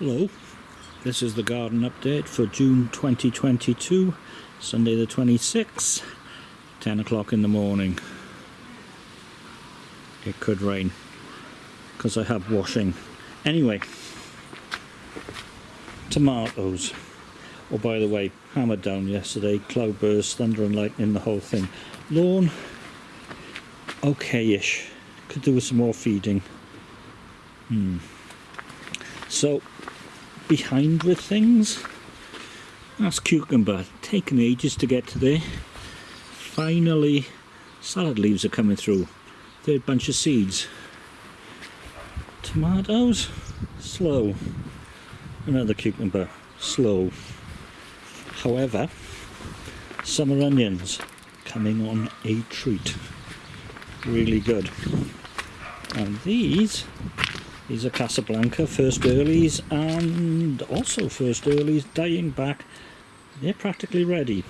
Hello, this is the garden update for June 2022, Sunday the 26th, 10 o'clock in the morning. It could rain because I have washing. Anyway, tomatoes. Oh, by the way, hammered down yesterday, cloudburst, thunder and lightning, the whole thing. Lawn, okay-ish. Could do with some more feeding. Hmm. So, behind with things. That's cucumber, taken ages to get to there. Finally, salad leaves are coming through. Third bunch of seeds. Tomatoes, slow. Another cucumber, slow. However, summer onions coming on a treat. Really good. And these these are Casablanca first earlies and also first earlies dying back. They're practically ready.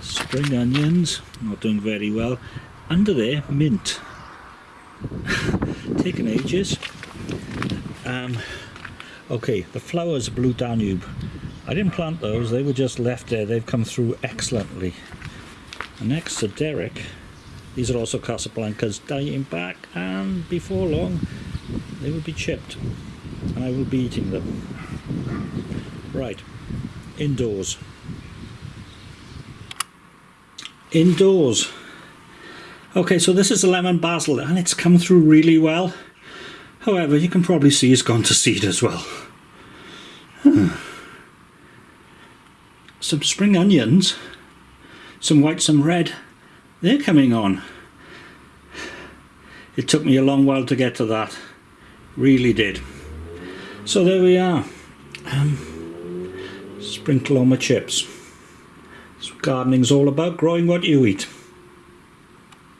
Spring onions, not doing very well. Under there, mint. Taking ages. Um, okay, the flowers Blue Danube. I didn't plant those, they were just left there. They've come through excellently. And next to Derek, these are also Casablancas dying back and before long they will be chipped and I will be eating them. Right, indoors. Indoors. Okay, so this is a lemon basil and it's come through really well. However, you can probably see it's gone to seed as well. Hmm. Some spring onions, some white, some red, they're coming on. It took me a long while to get to that. Really did. So there we are. Um, sprinkle on my chips. That's what gardening's all about, growing what you eat.